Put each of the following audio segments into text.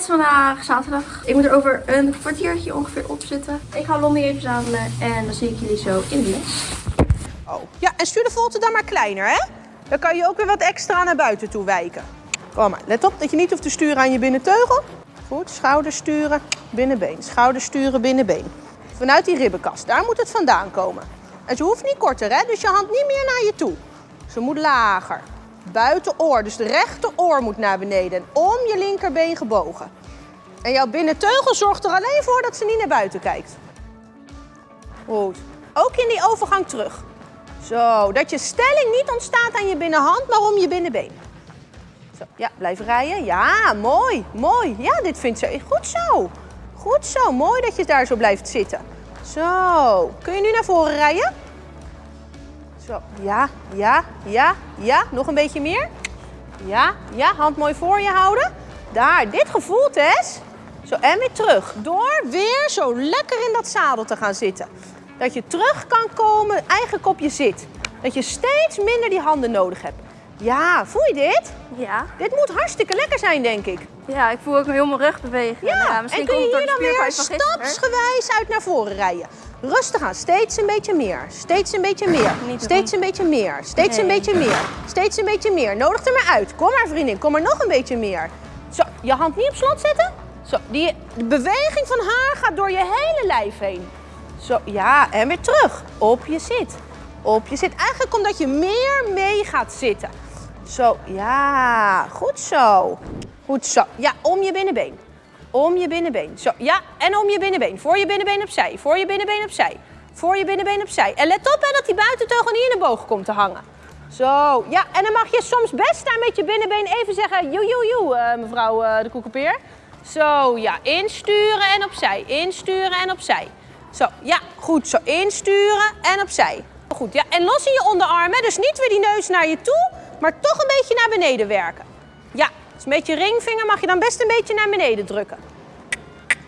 Het is vandaag zaterdag. Ik moet er over een kwartiertje ongeveer op zitten. Ik ga Lonnie even zadelen en dan zie ik jullie zo in de les. Oh. Ja, en stuur de volte dan maar kleiner, hè? Dan kan je ook weer wat extra naar buiten toe wijken. Kom maar, let op dat je niet hoeft te sturen aan je binnenteugel. Goed, schouders sturen, binnenbeen. Schouders sturen, binnenbeen. Vanuit die ribbenkast, daar moet het vandaan komen. En ze hoeft niet korter, hè? Dus je hand niet meer naar je toe. Ze moet lager. Buitenoor, dus de rechteroor moet naar beneden. En om je linkerbeen gebogen. En jouw binnenteugel zorgt er alleen voor dat ze niet naar buiten kijkt. Goed. Ook in die overgang terug. Zo, dat je stelling niet ontstaat aan je binnenhand, maar om je binnenbeen. Zo, ja, blijf rijden. Ja, mooi, mooi. Ja, dit vindt ze goed zo. Goed zo, mooi dat je daar zo blijft zitten. Zo, kun je nu naar voren rijden? Zo, ja, ja, ja, ja. Nog een beetje meer. Ja, ja, hand mooi voor je houden. Daar, dit gevoel, Tess. Zo, en weer terug. Door weer zo lekker in dat zadel te gaan zitten. Dat je terug kan komen eigenlijk op je zit. Dat je steeds minder die handen nodig hebt. Ja, voel je dit? Ja. Dit moet hartstikke lekker zijn, denk ik. Ja, ik voel ook heel mijn rug bewegen. Ja, Nou en misschien kun je hier dan weer stapsgewijs uit naar voren rijden. Rustig aan, steeds een beetje meer, steeds een beetje meer, steeds een beetje meer, steeds een beetje meer, steeds een beetje meer. Nodig er maar uit. Kom maar vriendin, kom maar nog een beetje meer. Zo, je hand niet op slot zetten. Zo, die de beweging van haar gaat door je hele lijf heen. Zo, ja, en weer terug. Op je zit. Op je zit. Eigenlijk omdat je meer mee gaat zitten. Zo, ja, goed zo. Goed zo. Ja, om je binnenbeen. Om je binnenbeen. Zo, ja, en om je binnenbeen. Voor je binnenbeen opzij. Voor je binnenbeen opzij. Voor je binnenbeen opzij. En let op hè, dat die buitenteugel niet in de boog komt te hangen. Zo, ja, en dan mag je soms best daar met je binnenbeen even zeggen... Joe, joe, joe, eh, mevrouw eh, de koekenpeer. Zo, ja, insturen en opzij. Insturen en opzij. Zo, ja, goed. Zo, insturen en opzij. Goed, ja, en los in je onderarmen. Dus niet weer die neus naar je toe, maar toch een beetje naar beneden werken. Ja, dus met je ringvinger mag je dan best een beetje naar beneden drukken.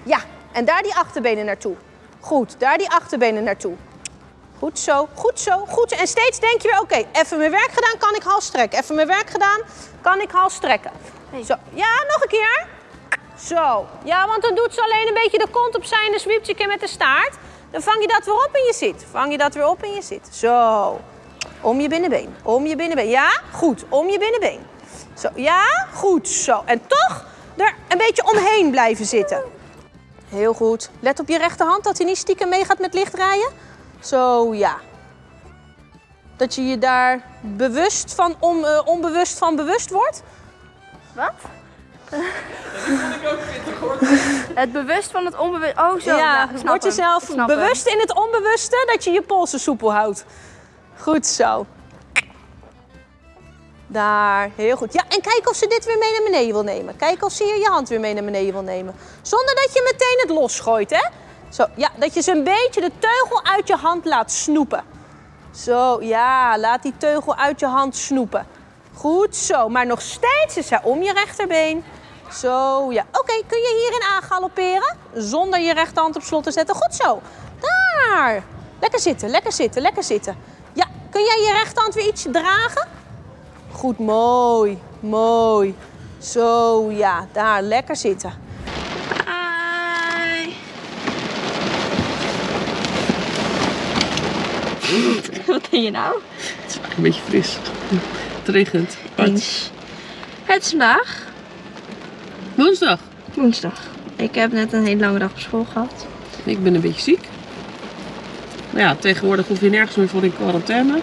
Ja, en daar die achterbenen naartoe. Goed, daar die achterbenen naartoe. Goed zo, goed zo, goed zo. En steeds denk je weer, oké, even mijn werk gedaan, kan ik hals strekken. Even mijn werk gedaan, kan ik hals strekken. Zo, ja, nog een keer. Zo, ja, want dan doet ze alleen een beetje de kont opzij en dan zwiept je een keer met de staart. Dan vang je dat weer op in je zit. Vang je dat weer op in je zit. Zo, om je binnenbeen, om je binnenbeen. Ja, goed, om je binnenbeen. Zo, ja, goed, zo. En toch er een beetje omheen blijven zitten. Heel goed. Let op je rechterhand dat hij niet stiekem meegaat met licht rijden. Zo, ja. Dat je je daar bewust van, on, eh, onbewust van bewust wordt. Wat? Het bewust van het onbewust. Oh, zo. ja, ik word jezelf Ik bewust in het onbewuste dat je je polsen soepel houdt. Goed zo. Daar, heel goed. Ja, en kijk of ze dit weer mee naar beneden wil nemen. Kijk of ze hier je hand weer mee naar beneden wil nemen. Zonder dat je meteen het losgooit, hè? Zo, ja, dat je ze een beetje de teugel uit je hand laat snoepen. Zo, ja, laat die teugel uit je hand snoepen. Goed zo, maar nog steeds is hij om je rechterbeen. Zo, ja. Oké, kun je hierin aangalopperen? Zonder je rechterhand op slot te zetten. Goed zo. Daar. Lekker zitten, lekker zitten, lekker zitten. Ja, kun jij je rechterhand weer ietsje dragen? Goed, mooi, mooi. Zo, ja, daar, lekker zitten. Hi. Wat ben je nou? Het is een beetje fris. Het regent. Eens. Het is vandaag Woensdag. woensdag. Ik heb net een hele lange dag op school gehad. Ik ben een beetje ziek. Nou ja, tegenwoordig hoef je nergens meer voor in quarantaine.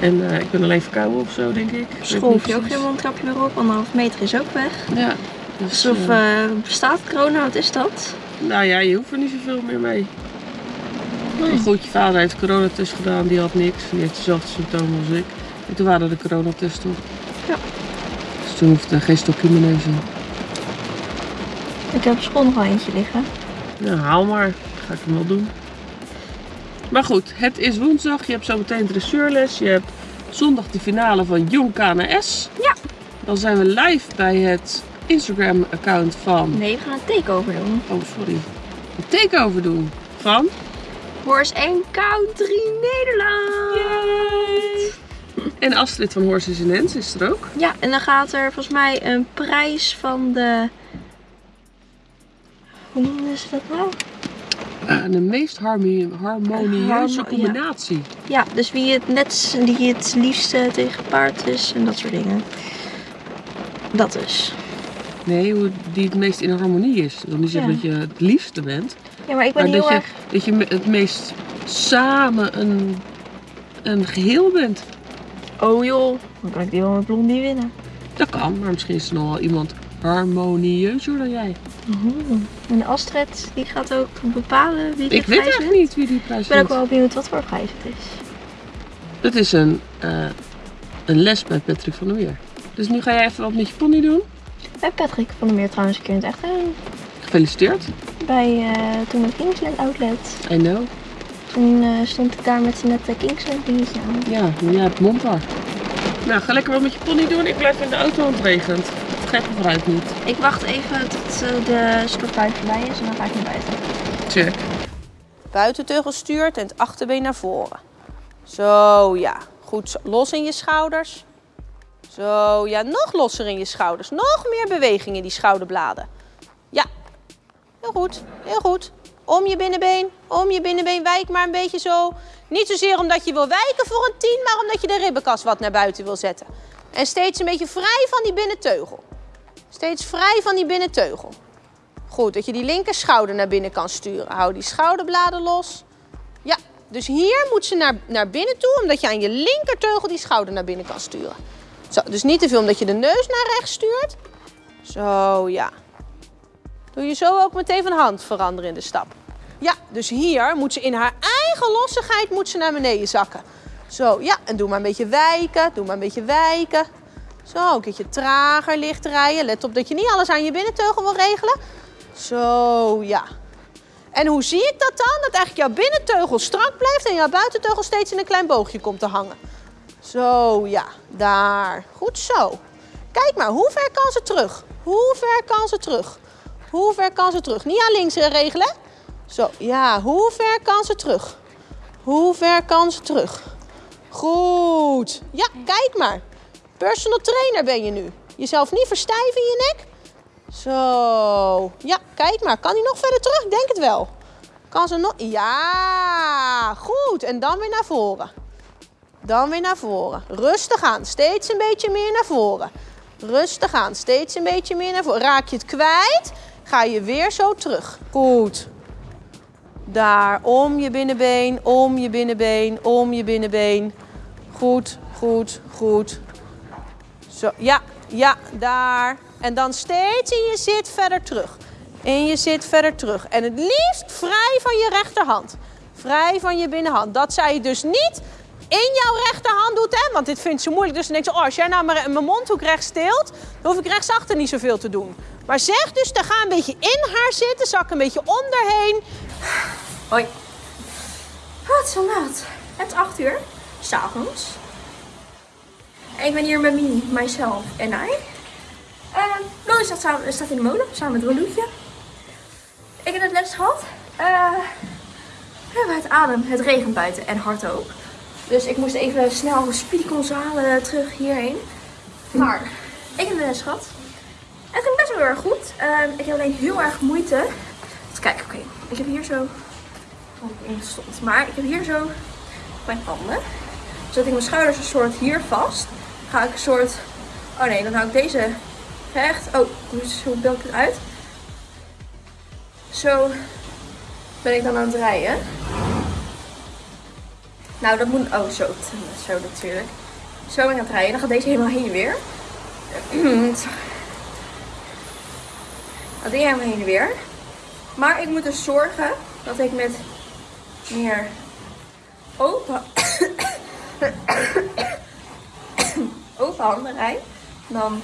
En eh, ik ben alleen verkouden of zo, denk ik. School hoef je ook geen mondkapje meer op. Anderhalf meter is ook weg. Ja. Dus, Alsof eh, eh, bestaat corona, wat is dat? nou ja, je hoeft er niet zoveel meer mee. Maar goed, je vader heeft coronatest gedaan, die had niks. Die heeft dezelfde symptomen als ik. En toen waren de coronatesten. Ja. Dus toen hoefde er geen stokje mijn neus in. Ik heb op school nog wel eentje liggen. Nou, haal maar. Ga ik hem wel doen. Maar goed, het is woensdag. Je hebt zo meteen dressuurles. Je hebt zondag de finale van Jong KNS. Ja. Dan zijn we live bij het Instagram-account van... Nee, we gaan een takeover doen. Oh, sorry. Een takeover doen. Van... Horse 1 Country Nederland. En Astrid van Horses in Hens is er ook. Ja, en dan gaat er volgens mij een prijs van de hoe noemen ze dat nou? Eh, de meest harmie- harmonieuze Harmo- combinatie. Ja, dus wie het net die het liefste tegen paard is en dat soort dingen. Dat is. Nee, hoe die het meest in harmonie is. Wil niet zeggen Ja. dat je het liefste bent. Ja, maar ik ben Maar heel dat je, erg. dat je het meest samen een, een geheel bent. Oh joh, dan kan ik die wel met Blondie winnen. Dat kan, maar misschien is er nog wel iemand harmonieuzer dan jij. En Astrid, die gaat ook bepalen wie de Ik weet prijs eigenlijk wint. niet wie die prijs Ik ben ook wel benieuwd wat voor prijs het is. Het is een, eh, een les bij Patrick van der Meer. Dus nu ga jij even wat met je pony doen. Bij Patrick van der Meer trouwens een keer in het echt gedaan. Gefeliciteerd. Bij eh, toen het Kingsland Outlet. I know. Toen eh, stond ik daar met zijn nette Kingsland dingetje aan. Ja, maar jij hebt montar. Nou, ga lekker wat met je pony doen. Ik blijf in de auto, want het regent. Vooruit niet. Ik wacht even tot eh, de sporttuin voorbij is en dan ga ik naar buiten. Check. Buitenteugel stuurt en het achterbeen naar voren. Zo, ja. Goed, los in je schouders. Zo, ja, nog losser in je schouders. Nog meer beweging in die schouderbladen. Ja, heel goed, heel goed. Om je binnenbeen, om je binnenbeen, wijk maar een beetje zo. Niet zozeer omdat je wil wijken voor een 10, maar omdat je de ribbenkast wat naar buiten wil zetten. En steeds een beetje vrij van die binnenteugel. Steeds vrij van die binnenteugel. Goed, dat je die linker schouder naar binnen kan sturen. Hou die schouderbladen los. Ja, dus hier moet ze naar, naar binnen toe, omdat je aan je linkerteugel die schouder naar binnen kan sturen. Zo, dus niet te veel omdat je de neus naar rechts stuurt. Zo, ja. Doe je zo ook meteen van hand veranderen in de stap. Ja, dus hier moet ze in haar eigen lossigheid moet ze naar beneden zakken. Zo, ja, en doe maar een beetje wijken, doe maar een beetje wijken. Zo, een keertje trager licht rijden. Let op dat je niet alles aan je binnenteugel wil regelen. Zo, ja. En hoe zie ik dat dan? Dat eigenlijk jouw binnenteugel strak blijft en jouw buitenteugel steeds in een klein boogje komt te hangen. Zo, ja, daar. Goed zo. Kijk maar, hoe ver kan ze terug? Hoe ver kan ze terug? Hoe ver kan ze terug? Niet aan links eh, regelen. Zo, ja, hoe ver kan ze terug? Hoe ver kan ze terug? Goed. Ja, kijk maar. Personal trainer ben je nu. Jezelf niet verstijven in je nek. Zo. Ja, kijk maar. Kan hij nog verder terug? Denk het wel. Kan ze nog? Ja, goed. En dan weer naar voren. Dan weer naar voren. Rustig aan. Steeds een beetje meer naar voren. Rustig aan. Steeds een beetje meer naar voren. Raak je het kwijt, ga je weer zo terug. Goed. Daar. Om je binnenbeen. Om je binnenbeen. Om je binnenbeen. Goed, goed, goed. Zo, ja, ja, daar. En dan steeds in je zit verder terug. In je zit verder terug. En het liefst vrij van je rechterhand. Vrij van je binnenhand. Dat zij dus niet in jouw rechterhand doet, hè? Want dit vindt ze moeilijk. Dus dan denkt ze, oh, als jij nou mijn mondhoek rechts steelt, dan hoef ik rechtsachter niet zoveel te doen. Maar zeg dus, dan ga een beetje in haar zitten, zak een beetje onderheen. Hoi. Is al laat. Het is 8 uur, s'avonds. En ik ben hier met Mini, mijzelf en hij. Uh, Lolly staat, samen, in de molen, samen met Roloetje. Ik heb net les gehad. Eh, we het adem, het regent buiten en hard ook. Dus ik moest even snel speedcons halen terug hierheen. Maar ik heb de les gehad. Het ging best wel heel erg goed. Ehm, ik heb alleen heel erg moeite. Even kijken, oké. Ik heb hier zo stond. Maar ik heb hier zo mijn handen. Zet ik mijn schouders een soort hier vast. Ga ik een soort. Oh nee, dan hou ik deze recht. Oh, dus hoe beeld ik het uit? Zo ben ik dan aan het rijden. Nou, dat moet. Oh, zo. Zo natuurlijk. Zo ben ik aan het rijden. Dan gaat deze helemaal heen en weer. Dat deed helemaal heen en weer. Maar ik moet dus zorgen dat ik met meer open, open handen rijd. Dan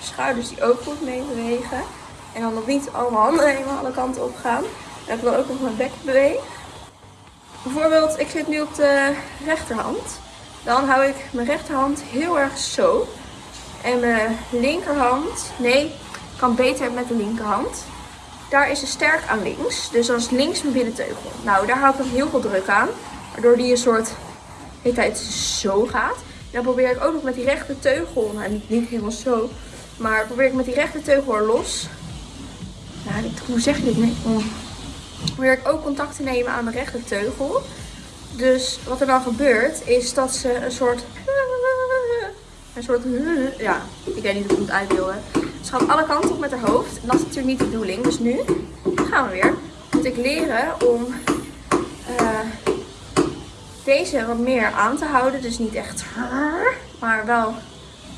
schouders die ook goed mee bewegen. En dan nog niet alle handen helemaal alle kanten op gaan. En ik ook nog mijn bek bewegen. Bijvoorbeeld, ik zit nu op de rechterhand. Dan hou ik mijn rechterhand heel erg zo. En mijn linkerhand, nee, kan beter met de linkerhand. Daar is ze sterk aan links. Dus dat is links mijn binnenteugel. Nou, daar hou ik heel veel druk aan. Waardoor die een soort de zo gaat. Dan probeer ik ook nog met die rechterteugel, nou niet, niet helemaal zo. Maar probeer ik met die rechterteugel er los dit- hoe zeg je dit? Nee, om, probeer ik ook contact te nemen aan de rechterteugel. Dus wat er dan gebeurt, is dat ze een soort... Een soort... Ja, ik weet niet hoe ik het uit wil. Ze gaat alle kanten op met haar hoofd. En dat is natuurlijk niet de bedoeling. Dus nu gaan we weer. Moet ik leren om eh, deze wat meer aan te houden. Dus niet echt... Maar wel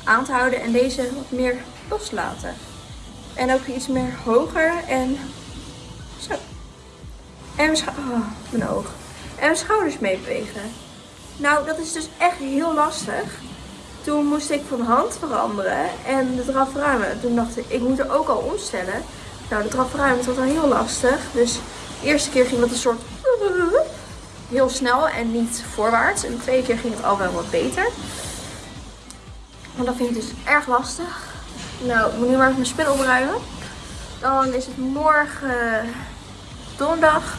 aan te houden. En deze wat meer loslaten. En ook iets meer hoger. En zo. En mijn, oh, oog. En mijn schouders meebewegen. Nou, dat is dus echt heel lastig. Toen moest ik van hand veranderen en de draf ruimen. Toen dacht ik, ik moet er ook al omstellen. Nou, de draf ruimen was al heel lastig. Dus de eerste keer ging dat een soort heel snel en niet voorwaarts. En de keer ging het al wel wat beter. Maar dat vind ik dus erg lastig. Nou, ik moet nu maar even mijn spullen opruimen. Dan is het morgen donderdag.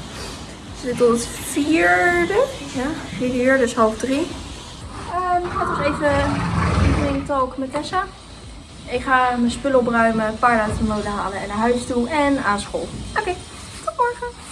Ik tot het vierde. Ja, vierde uur, dus half drie. Ehm het was even evening talk met Tessa. Ik ga mijn spullen opruimen, een paar uit de molen halen en naar huis toe en aan school. Oké, tot morgen.